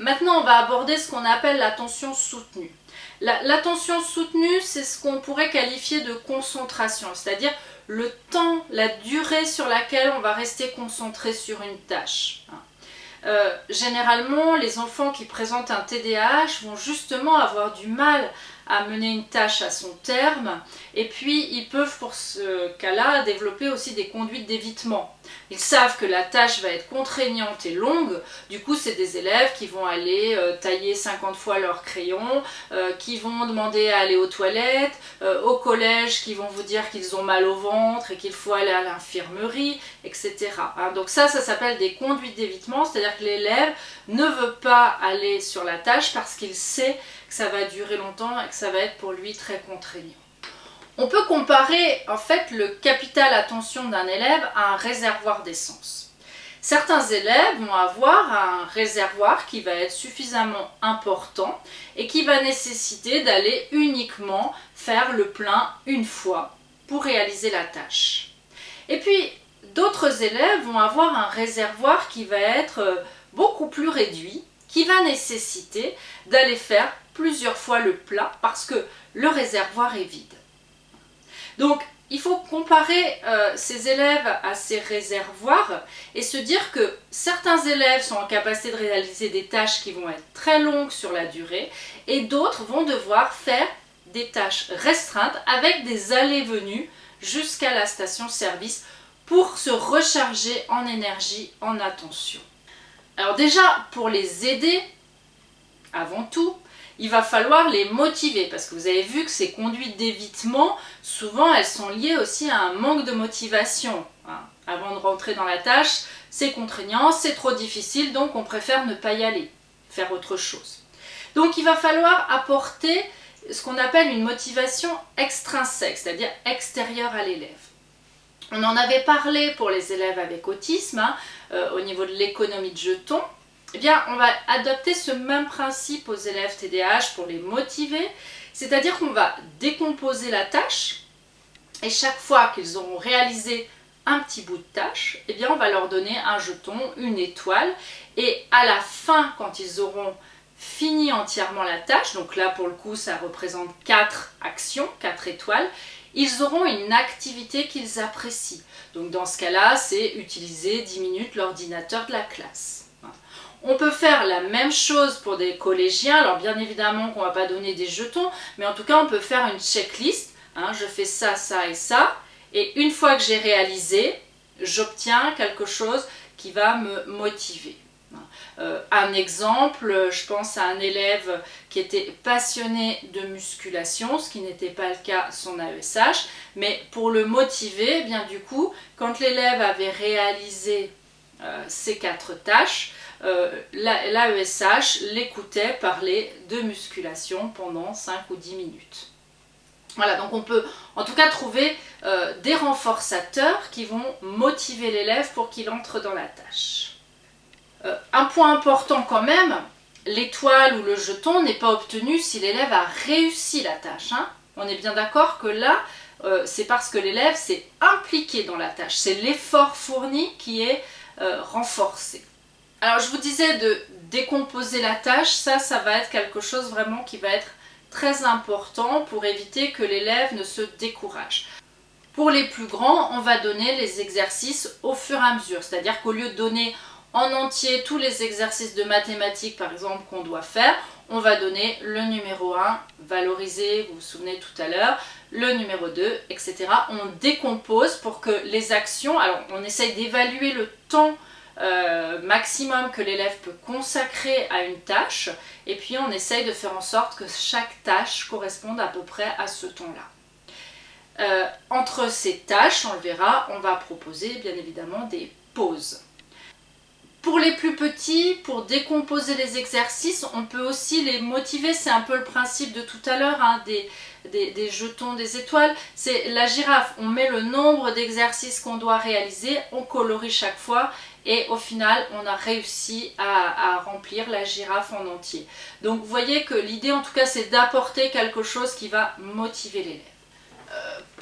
maintenant on va aborder ce qu'on appelle l'attention soutenue. L'attention soutenue, c'est ce qu'on pourrait qualifier de concentration, c'est-à-dire le temps, la durée sur laquelle on va rester concentré sur une tâche. Euh, généralement, les enfants qui présentent un TDAH vont justement avoir du mal à mener une tâche à son terme et puis ils peuvent pour ce cas-là développer aussi des conduites d'évitement. Ils savent que la tâche va être contraignante et longue, du coup c'est des élèves qui vont aller euh, tailler 50 fois leur crayon, euh, qui vont demander à aller aux toilettes, euh, au collège qui vont vous dire qu'ils ont mal au ventre et qu'il faut aller à l'infirmerie, etc. Hein. donc ça, ça s'appelle des conduites d'évitement, c'est-à-dire que l'élève ne veut pas aller sur la tâche parce qu'il sait que ça va durer longtemps et que ça va être pour lui très contraignant. On peut comparer en fait le capital attention d'un élève à un réservoir d'essence. Certains élèves vont avoir un réservoir qui va être suffisamment important et qui va nécessiter d'aller uniquement faire le plein une fois pour réaliser la tâche. Et puis d'autres élèves vont avoir un réservoir qui va être euh, beaucoup plus réduit, qui va nécessiter d'aller faire plusieurs fois le plein parce que le réservoir est vide. Donc, il faut comparer euh, ces élèves à ces réservoirs et se dire que certains élèves sont en capacité de réaliser des tâches qui vont être très longues sur la durée et d'autres vont devoir faire des tâches restreintes avec des allées-venues jusqu'à la station-service pour se recharger en énergie, en attention. Alors déjà, pour les aider, avant tout, il va falloir les motiver parce que vous avez vu que ces conduites d'évitement, souvent elles sont liées aussi à un manque de motivation. Hein. Avant de rentrer dans la tâche, c'est contraignant, c'est trop difficile, donc on préfère ne pas y aller, faire autre chose. Donc il va falloir apporter ce qu'on appelle une motivation extrinsèque, c'est-à-dire extérieure à l'élève. On en avait parlé pour les élèves avec autisme, hein, euh, au niveau de l'économie de jetons, eh bien, on va adopter ce même principe aux élèves TDAH pour les motiver, c'est-à-dire qu'on va décomposer la tâche et chaque fois qu'ils auront réalisé un petit bout de tâche, eh bien on va leur donner un jeton, une étoile et à la fin, quand ils auront fini entièrement la tâche, donc là pour le coup ça représente 4 actions, 4 étoiles, ils auront une activité qu'ils apprécient. Donc dans ce cas-là, c'est utiliser 10 minutes l'ordinateur de la classe. On peut faire la même chose pour des collégiens, alors bien évidemment qu'on ne va pas donner des jetons, mais en tout cas on peut faire une checklist, hein. je fais ça, ça et ça, et une fois que j'ai réalisé, j'obtiens quelque chose qui va me motiver. Euh, un exemple, je pense à un élève qui était passionné de musculation, ce qui n'était pas le cas son AESH, mais pour le motiver, eh bien du coup, quand l'élève avait réalisé euh, ces quatre tâches, euh, l'AESH l'écoutait parler de musculation pendant 5 ou 10 minutes. Voilà, donc on peut en tout cas trouver euh, des renforçateurs qui vont motiver l'élève pour qu'il entre dans la tâche. Euh, un point important quand même, l'étoile ou le jeton n'est pas obtenu si l'élève a réussi la tâche. Hein. On est bien d'accord que là, c'est parce que l'élève s'est impliqué dans la tâche. C'est l'effort fourni qui est renforcé. Alors je vous disais de décomposer la tâche, ça, ça va être quelque chose vraiment qui va être très important pour éviter que l'élève ne se décourage. Pour les plus grands, on va donner les exercices au fur et à mesure, c'est-à-dire qu'au lieu de donner en entier tous les exercices de mathématiques par exemple qu'on doit faire, on va donner le numéro 1, valoriser, vous vous souvenez tout à l'heure, le numéro 2, etc. On décompose pour que les actions, alors on essaye d'évaluer le temps euh, maximum que l'élève peut consacrer à une tâche et puis on essaye de faire en sorte que chaque tâche corresponde à peu près à ce temps-là. Euh, entre ces tâches, on le verra, on va proposer bien évidemment des pauses. Pour les plus petits, pour décomposer les exercices, on peut aussi les motiver, c'est un peu le principe de tout à l'heure, hein, des, des, jetons, des étoiles. C'est la girafe, on met le nombre d'exercices qu'on doit réaliser, on colorie chaque fois et au final on a réussi à, remplir la girafe en entier. Donc vous voyez que l'idée en tout cas c'est d'apporter quelque chose qui va motiver l'élève.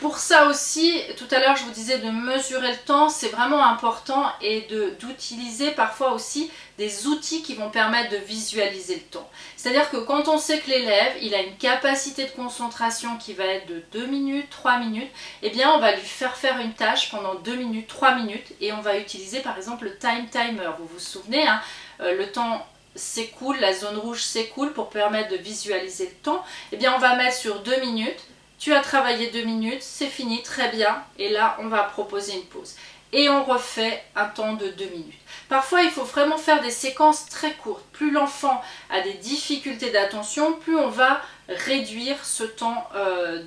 Pour ça aussi, tout à l'heure je vous disais de mesurer le temps, c'est vraiment important et d'utiliser parfois aussi des outils qui vont permettre de visualiser le temps. C'est-à-dire que quand on sait que l'élève, il a une capacité de concentration qui va être de 2 minutes, 3 minutes, eh bien on va lui faire faire une tâche pendant 2 minutes, 3 minutes et on va utiliser par exemple le time timer. Vous vous souvenez, hein, euh, le temps s'écoule, la zone rouge s'écoule pour permettre de visualiser le temps. Eh bien on va mettre sur 2 minutes, tu as travaillé 2 minutes, c'est fini, très bien, et là on va proposer une pause et on refait un temps de 2 minutes. Parfois, il faut vraiment faire des séquences très courtes. Plus l'enfant a des difficultés d'attention, plus on va réduire ce temps euh,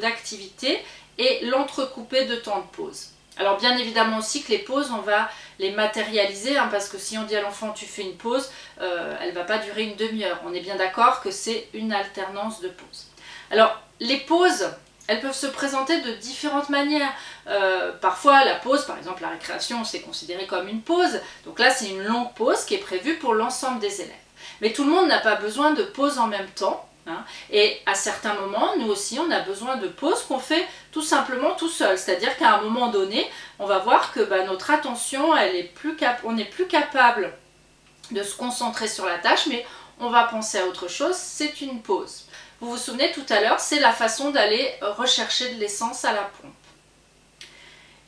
d'activité et l'entrecouper de temps de pause. Alors bien évidemment aussi que les pauses, on va les matérialiser, hein, parce que si on dit à l'enfant tu fais une pause, euh, elle ne va pas durer une demi-heure. On est bien d'accord que c'est une alternance de pauses. Alors les pauses, elles peuvent se présenter de différentes manières. Euh, parfois, la pause, par exemple la récréation, c'est considéré comme une pause. Donc là, c'est une longue pause qui est prévue pour l'ensemble des élèves. Mais tout le monde n'a pas besoin de pause en même temps. Hein. Et à certains moments, nous aussi, on a besoin de pause qu'on fait tout simplement tout seul. C'est-à-dire qu'à un moment donné, on va voir que bah, notre attention, elle est plus on n'est plus capable de se concentrer sur la tâche, mais on va penser à autre chose, c'est une pause. Vous vous souvenez tout à l'heure, c'est la façon d'aller rechercher de l'essence à la pompe.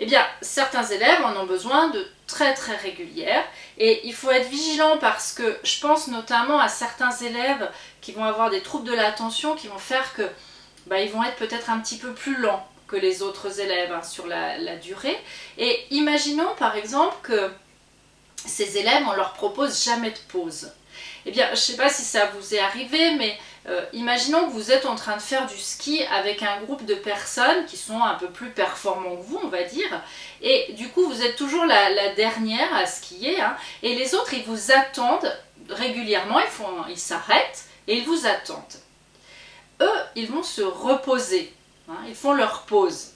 Eh bien, certains élèves en ont besoin de très très régulières et il faut être vigilant parce que je pense notamment à certains élèves qui vont avoir des troubles de l'attention qui vont faire que bah, ils vont être peut-être un petit peu plus lents que les autres élèves hein, sur la, la, durée. Et imaginons par exemple que ces élèves, on leur propose jamais de pause. Eh bien, je ne sais pas si ça vous est arrivé, mais euh, imaginons que vous êtes en train de faire du ski avec un groupe de personnes qui sont un peu plus performants que vous, on va dire, et du coup vous êtes toujours la, dernière à skier, hein, et les autres ils vous attendent régulièrement, ils s'arrêtent et ils vous attendent. Eux, ils vont se reposer, hein, ils font leur pause.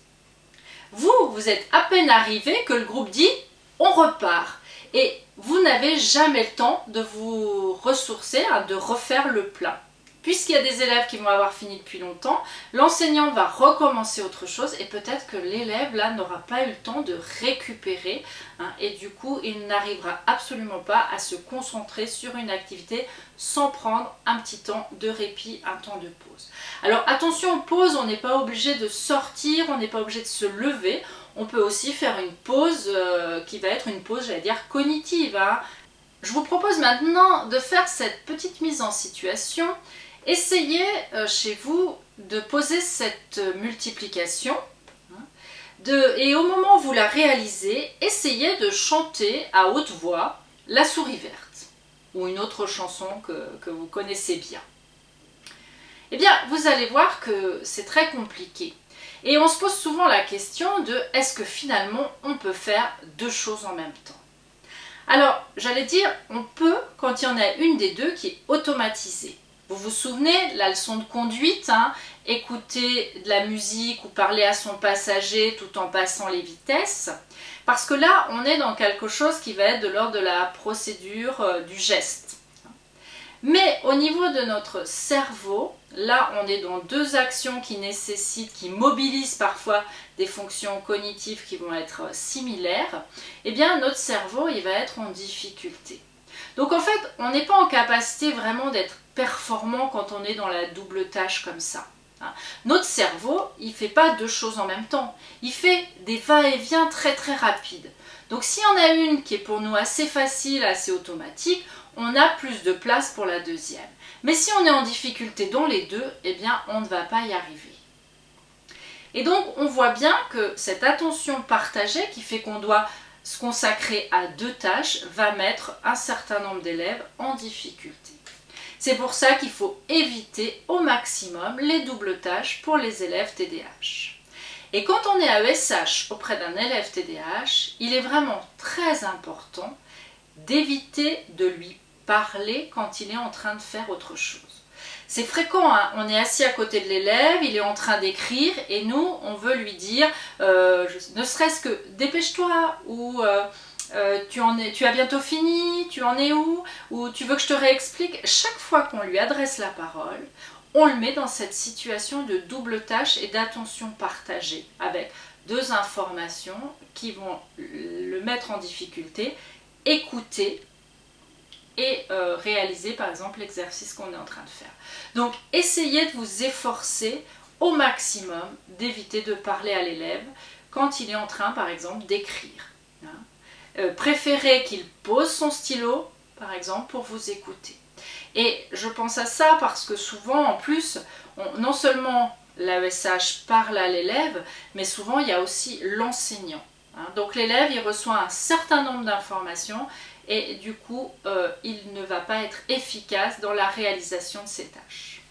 Vous, vous êtes à peine arrivé que le groupe dit on repart. Et vous n'avez jamais le temps de vous ressourcer, hein, de refaire le plein. Puisqu'il y a des élèves qui vont avoir fini depuis longtemps, l'enseignant va recommencer autre chose et peut-être que l'élève là n'aura pas eu le temps de récupérer hein, et du coup il n'arrivera absolument pas à se concentrer sur une activité sans prendre un petit temps de répit, un temps de pause. Alors attention aux pauses, on n'est pas obligé de sortir, on n'est pas obligé de se lever, on peut aussi faire une pause euh, qui va être une pause, j'allais dire, cognitive. Hein. Je vous propose maintenant de faire cette petite mise en situation Essayez euh, chez vous de poser cette multiplication hein, et au moment où vous la réalisez, essayez de chanter à haute voix La souris verte ou une autre chanson que, que vous connaissez bien. Eh bien, vous allez voir que c'est très compliqué. Et on se pose souvent la question de est-ce que finalement on peut faire deux choses en même temps? Alors, j'allais dire, on peut quand il y en a une des deux qui est automatisée. Vous vous souvenez, la leçon de conduite, hein, écouter de la musique ou parler à son passager tout en passant les vitesses. Parce que là, on est dans quelque chose qui va être de l'ordre de la procédure euh, du geste. Mais au niveau de notre cerveau, là on est dans deux actions qui nécessitent, qui mobilisent parfois des fonctions cognitives qui vont être euh, similaires, eh bien notre cerveau il va être en difficulté. Donc en fait, on n'est pas en capacité vraiment d'être performant quand on est dans la double tâche comme ça. Hein. Notre cerveau, il ne fait pas deux choses en même temps. Il fait des va-et-vient très très rapides. Donc si on a une qui est pour nous assez facile, assez automatique, on a plus de place pour la deuxième. Mais si on est en difficulté dans les deux, eh bien on ne va pas y arriver. Et donc on voit bien que cette attention partagée qui fait qu'on doit se consacrer à deux tâches va mettre un certain nombre d'élèves en difficulté. C'est pour ça qu'il faut éviter au maximum les doubles tâches pour les élèves TDAH. Et quand on est à ESH auprès d'un élève TDAH, il est vraiment très important d'éviter de lui parler quand il est en train de faire autre chose. C'est fréquent, hein. on est assis à côté de l'élève, il est en train d'écrire et nous, on veut lui dire, euh, ne serait-ce que dépêche-toi ou euh, euh, tu, tu as bientôt fini, tu en es où Ou tu veux que je te réexplique Chaque fois qu'on lui adresse la parole, on le met dans cette situation de double tâche et d'attention partagée avec deux informations qui vont le mettre en difficulté, écouter et euh, réaliser par exemple l'exercice qu'on est en train de faire. Donc essayez de vous efforcer au maximum d'éviter de parler à l'élève quand il est en train par exemple d'écrire. Hein. Euh, préférez qu'il pose son stylo par exemple pour vous écouter. Et je pense à ça parce que souvent en plus, non seulement l'AESH parle à l'élève, mais souvent il y a aussi l'enseignant. Hein. Donc l'élève il reçoit un certain nombre d'informations et du coup euh, il ne va pas être efficace dans la réalisation de ses tâches.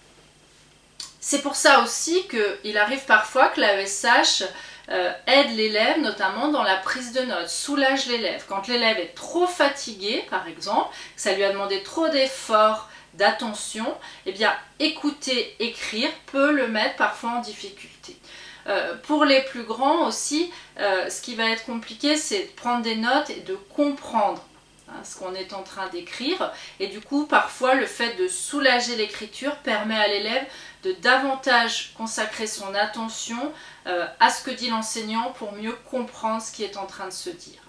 C'est pour ça aussi qu'il arrive parfois que l'AESH euh, aide l'élève notamment dans la prise de notes, soulage l'élève. Quand l'élève est trop fatigué par exemple, ça lui a demandé trop d'efforts, d'attention, eh bien écouter, écrire peut le mettre parfois en difficulté. Euh, pour les plus grands aussi, ce qui va être compliqué, c'est de prendre des notes et de comprendre Hein, ce qu'on est en train d'écrire. Et du coup, parfois, le fait de soulager l'écriture permet à l'élève de davantage consacrer son attention euh, à ce que dit l'enseignant pour mieux comprendre ce qui est en train de se dire.